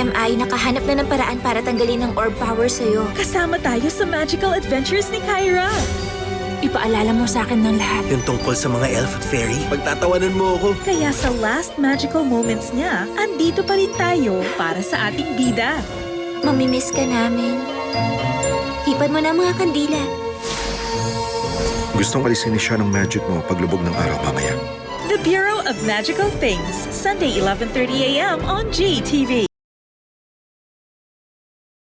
PMI, nakahanap na ng paraan para tanggalin ang orb power sa'yo. Kasama tayo sa magical adventures ni Kyra. Ipaalala mo sa akin ng lahat. Yung tungkol sa mga elf at fairy. Pagtatawanan mo ako. Kaya sa last magical moments niya, andito pa rin tayo para sa ating bida. Mamimiss ka namin. Hipan mo na mga kandila. Gustong alisin ni siya ng magic mo paglubog ng araw mamaya. The Bureau of Magical Things, Sunday 11.30 a.m. on GTV.